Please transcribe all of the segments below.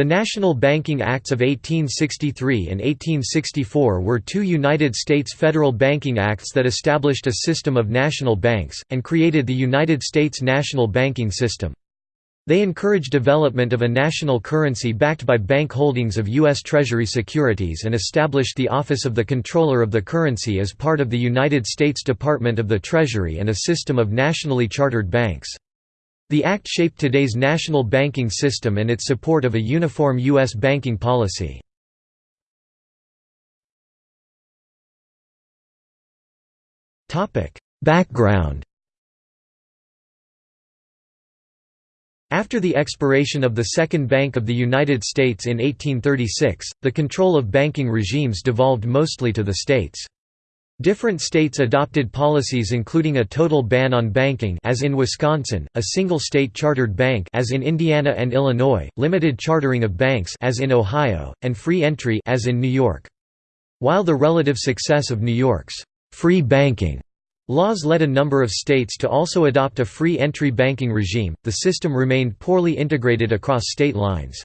The National Banking Acts of 1863 and 1864 were two United States federal banking acts that established a system of national banks, and created the United States national banking system. They encouraged development of a national currency backed by bank holdings of U.S. Treasury securities and established the Office of the Comptroller of the Currency as part of the United States Department of the Treasury and a system of nationally chartered banks. The Act shaped today's national banking system and its support of a uniform U.S. banking policy. Background After the expiration of the Second Bank of the United States in 1836, the control of banking regimes devolved mostly to the states. Different states adopted policies including a total ban on banking as in Wisconsin, a single state chartered bank as in Indiana and Illinois, limited chartering of banks as in Ohio, and free entry as in New York. While the relative success of New York's free banking laws led a number of states to also adopt a free entry banking regime, the system remained poorly integrated across state lines.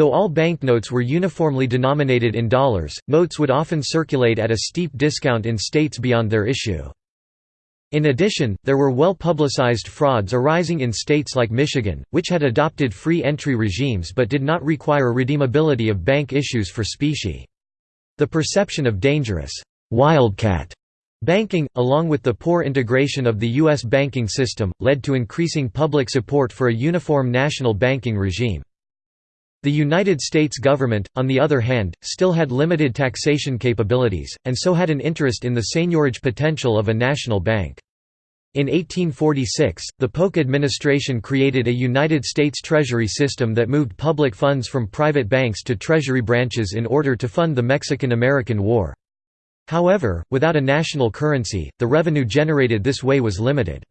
Though all banknotes were uniformly denominated in dollars, notes would often circulate at a steep discount in states beyond their issue. In addition, there were well-publicized frauds arising in states like Michigan, which had adopted free entry regimes but did not require redeemability of bank issues for specie. The perception of dangerous «wildcat» banking, along with the poor integration of the U.S. banking system, led to increasing public support for a uniform national banking regime. The United States government, on the other hand, still had limited taxation capabilities, and so had an interest in the seigniorage potential of a national bank. In 1846, the Polk administration created a United States Treasury system that moved public funds from private banks to Treasury branches in order to fund the Mexican–American War. However, without a national currency, the revenue generated this way was limited.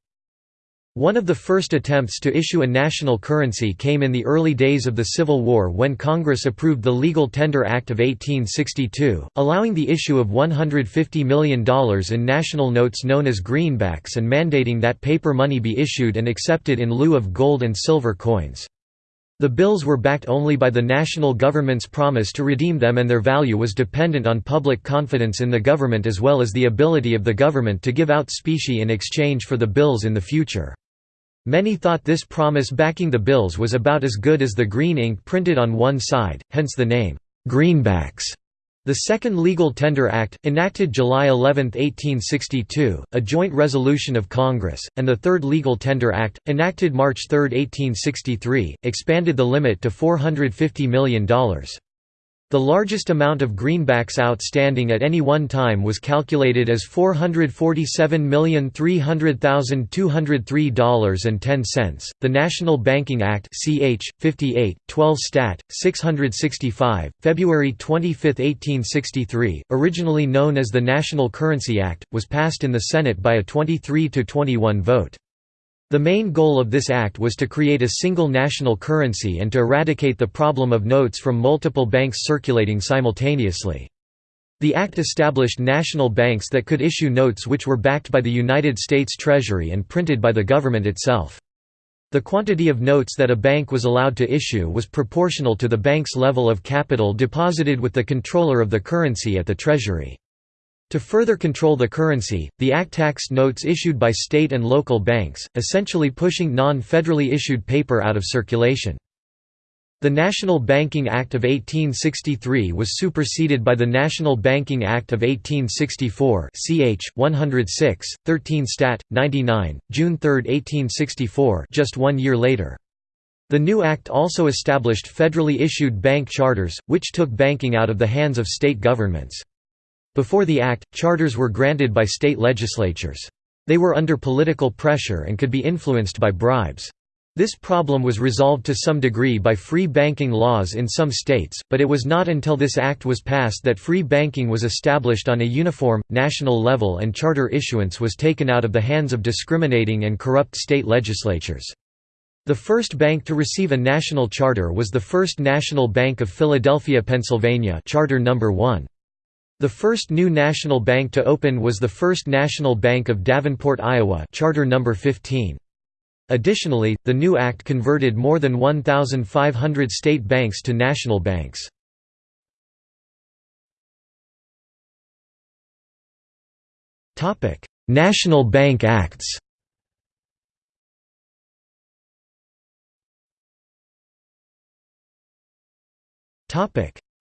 One of the first attempts to issue a national currency came in the early days of the Civil War when Congress approved the Legal Tender Act of 1862, allowing the issue of $150 million in national notes known as greenbacks and mandating that paper money be issued and accepted in lieu of gold and silver coins. The bills were backed only by the national government's promise to redeem them and their value was dependent on public confidence in the government as well as the ability of the government to give out specie in exchange for the bills in the future. Many thought this promise backing the bills was about as good as the green ink printed on one side, hence the name, "'greenbacks'". The Second Legal Tender Act, enacted July 11, 1862, a joint resolution of Congress, and the Third Legal Tender Act, enacted March 3, 1863, expanded the limit to $450 million. The largest amount of greenbacks outstanding at any one time was calculated as $447,300,203.10. The National Banking Act (CH 58 12 Stat 665, February 25, 1863, originally known as the National Currency Act, was passed in the Senate by a 23 to 21 vote. The main goal of this act was to create a single national currency and to eradicate the problem of notes from multiple banks circulating simultaneously. The act established national banks that could issue notes which were backed by the United States Treasury and printed by the government itself. The quantity of notes that a bank was allowed to issue was proportional to the bank's level of capital deposited with the comptroller of the currency at the Treasury. To further control the currency, the Act taxed notes issued by state and local banks, essentially pushing non-federally issued paper out of circulation. The National Banking Act of 1863 was superseded by the National Banking Act of 1864 ch. 106, 13 Stat. 99, June 3, 1864 just one year later. The new act also established federally issued bank charters, which took banking out of the hands of state governments. Before the act, charters were granted by state legislatures. They were under political pressure and could be influenced by bribes. This problem was resolved to some degree by free banking laws in some states, but it was not until this act was passed that free banking was established on a uniform, national level and charter issuance was taken out of the hands of discriminating and corrupt state legislatures. The first bank to receive a national charter was the First National Bank of Philadelphia, Pennsylvania Charter No. 1. The first new national bank to open was the First National Bank of Davenport, Iowa Charter number 15. Additionally, the new act converted more than 1,500 state banks to national banks. National Bank Acts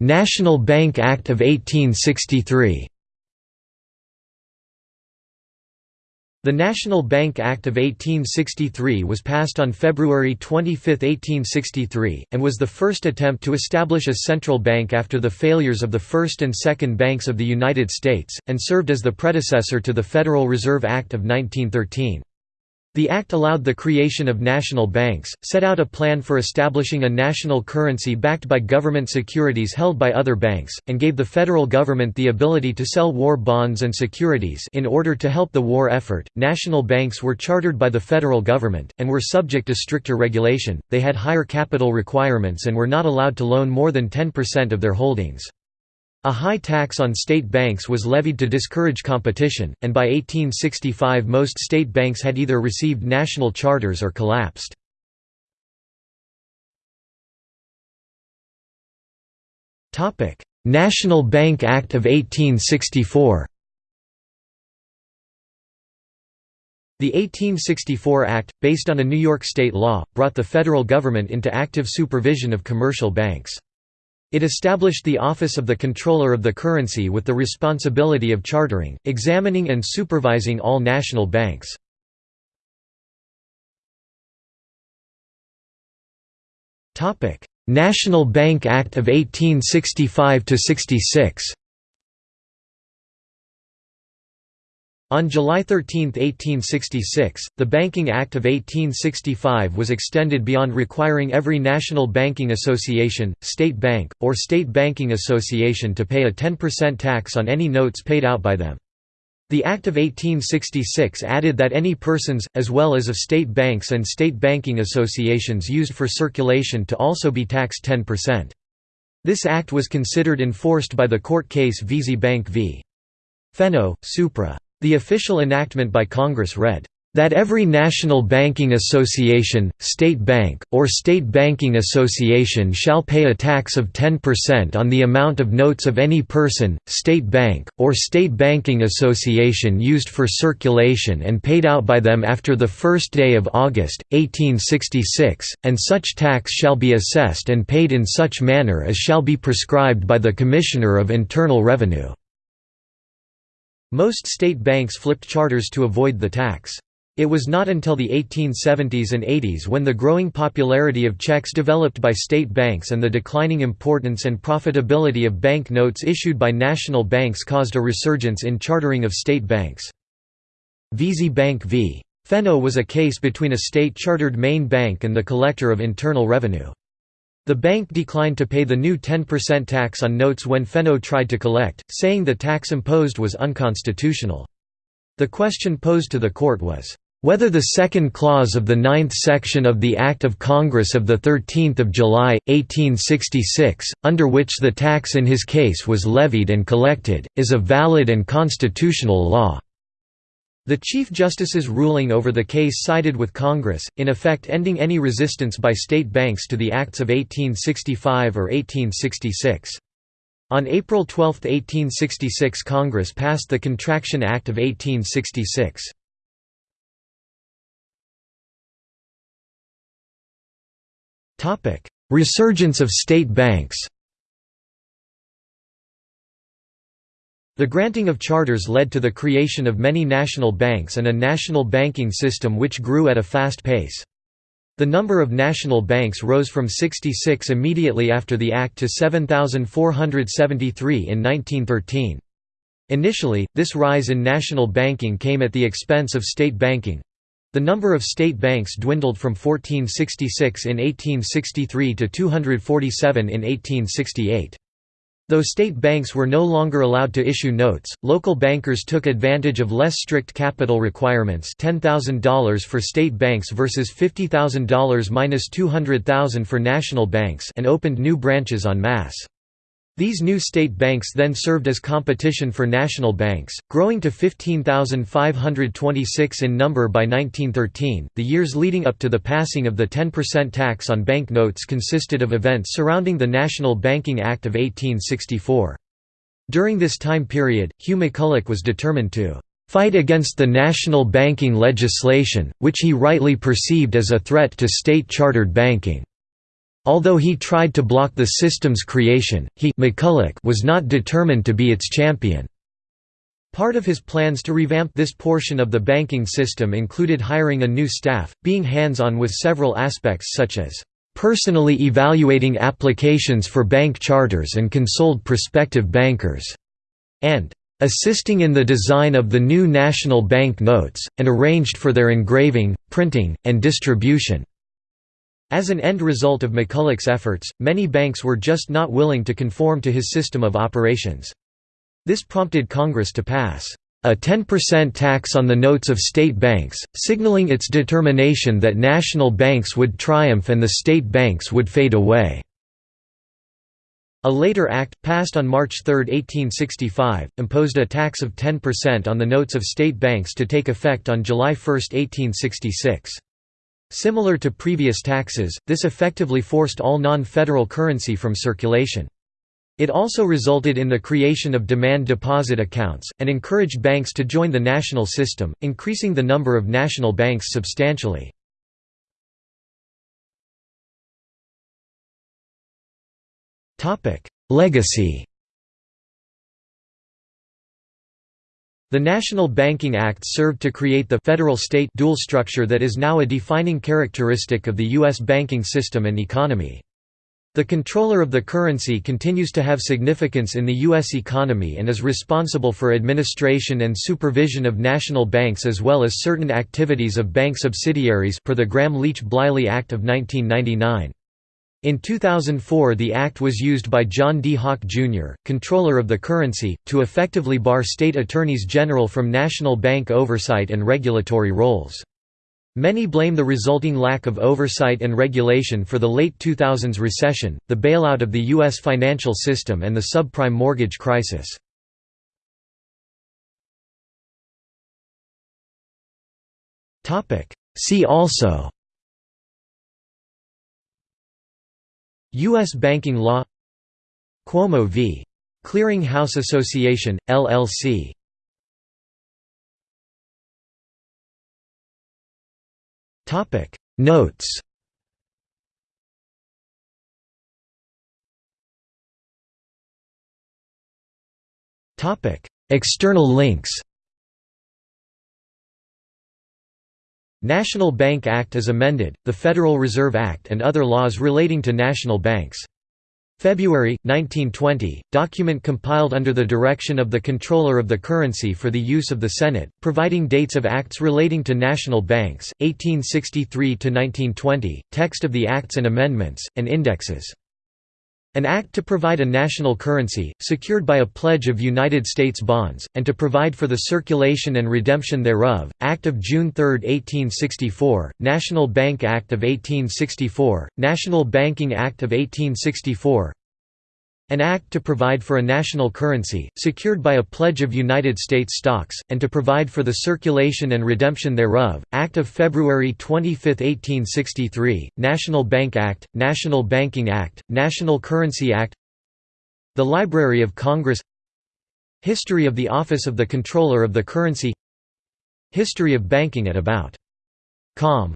National Bank Act of 1863 The National Bank Act of 1863 was passed on February 25, 1863, and was the first attempt to establish a central bank after the failures of the First and Second Banks of the United States, and served as the predecessor to the Federal Reserve Act of 1913. The Act allowed the creation of national banks, set out a plan for establishing a national currency backed by government securities held by other banks, and gave the federal government the ability to sell war bonds and securities in order to help the war effort. National banks were chartered by the federal government, and were subject to stricter regulation, they had higher capital requirements and were not allowed to loan more than 10% of their holdings. A high tax on state banks was levied to discourage competition, and by 1865 most state banks had either received national charters or collapsed. National Bank Act of 1864 The 1864 Act, based on a New York state law, brought the federal government into active supervision of commercial banks. It established the Office of the Comptroller of the Currency with the responsibility of chartering, examining and supervising all national banks. National Bank Act of 1865–66 On July 13, 1866, the Banking Act of 1865 was extended beyond requiring every national banking association, state bank, or state banking association to pay a 10% tax on any notes paid out by them. The Act of 1866 added that any persons, as well as of state banks and state banking associations used for circulation to also be taxed 10%. This act was considered enforced by the court case Veazie Bank v. Fenno, Supra. The official enactment by Congress read, "...that every national banking association, state bank, or state banking association shall pay a tax of 10% on the amount of notes of any person, state bank, or state banking association used for circulation and paid out by them after the first day of August, 1866, and such tax shall be assessed and paid in such manner as shall be prescribed by the Commissioner of Internal Revenue." Most state banks flipped charters to avoid the tax. It was not until the 1870s and 80s when the growing popularity of checks developed by state banks and the declining importance and profitability of bank notes issued by national banks caused a resurgence in chartering of state banks. Veazie Bank v. Fenno was a case between a state-chartered Maine bank and the collector of internal revenue. The bank declined to pay the new 10% tax on notes when Fenno tried to collect, saying the tax imposed was unconstitutional. The question posed to the court was, "...whether the second clause of the ninth section of the Act of Congress of 13 July, 1866, under which the tax in his case was levied and collected, is a valid and constitutional law." The Chief Justice's ruling over the case sided with Congress, in effect ending any resistance by state banks to the Acts of 1865 or 1866. On April 12, 1866 Congress passed the Contraction Act of 1866. Resurgence of state banks The granting of charters led to the creation of many national banks and a national banking system which grew at a fast pace. The number of national banks rose from 66 immediately after the Act to 7,473 in 1913. Initially, this rise in national banking came at the expense of state banking. The number of state banks dwindled from 1466 in 1863 to 247 in 1868. Though state banks were no longer allowed to issue notes, local bankers took advantage of less strict capital requirements $10,000 for state banks versus $50,000 minus $200,000 for national banks and opened new branches en masse. These new state banks then served as competition for national banks, growing to 15,526 in number by 1913. The years leading up to the passing of the 10% tax on bank notes consisted of events surrounding the National Banking Act of 1864. During this time period, Hugh McCulloch was determined to fight against the national banking legislation, which he rightly perceived as a threat to state-chartered banking. Although he tried to block the system's creation, he McCulloch was not determined to be its champion. Part of his plans to revamp this portion of the banking system included hiring a new staff, being hands-on with several aspects such as personally evaluating applications for bank charters and consoled prospective bankers, and assisting in the design of the new national bank notes, and arranged for their engraving, printing, and distribution. As an end result of McCulloch's efforts, many banks were just not willing to conform to his system of operations. This prompted Congress to pass a 10% tax on the notes of state banks, signaling its determination that national banks would triumph and the state banks would fade away. A later act, passed on March 3, 1865, imposed a tax of 10% on the notes of state banks to take effect on July 1, 1866. Similar to previous taxes, this effectively forced all non-federal currency from circulation. It also resulted in the creation of demand deposit accounts, and encouraged banks to join the national system, increasing the number of national banks substantially. Legacy The National Banking Act served to create the federal-state dual structure that is now a defining characteristic of the U.S. banking system and economy. The comptroller of the currency continues to have significance in the U.S. economy and is responsible for administration and supervision of national banks as well as certain activities of bank subsidiaries per the Gramm-Leach-Bliley Act of 1999. In 2004 the act was used by John D. Hawke, Jr., comptroller of the currency, to effectively bar state attorneys general from national bank oversight and regulatory roles. Many blame the resulting lack of oversight and regulation for the late 2000s recession, the bailout of the U.S. financial system and the subprime mortgage crisis. See also U.S. banking law Cuomo v. Clearing House Association, LLC Notes External links National Bank Act as amended, the Federal Reserve Act and other laws relating to national banks. February, 1920, document compiled under the direction of the Comptroller of the Currency for the use of the Senate, providing dates of acts relating to national banks, 1863–1920, text of the acts and amendments, and indexes. An act to provide a national currency, secured by a pledge of United States bonds, and to provide for the circulation and redemption thereof, Act of June 3, 1864, National Bank Act of 1864, National Banking Act of 1864, an act to provide for a national currency, secured by a pledge of United States stocks, and to provide for the circulation and redemption thereof, Act of February 25, 1863, National Bank Act, National Banking Act, National Currency Act. The Library of Congress. History of the Office of the Comptroller of the Currency. History of Banking at about. Com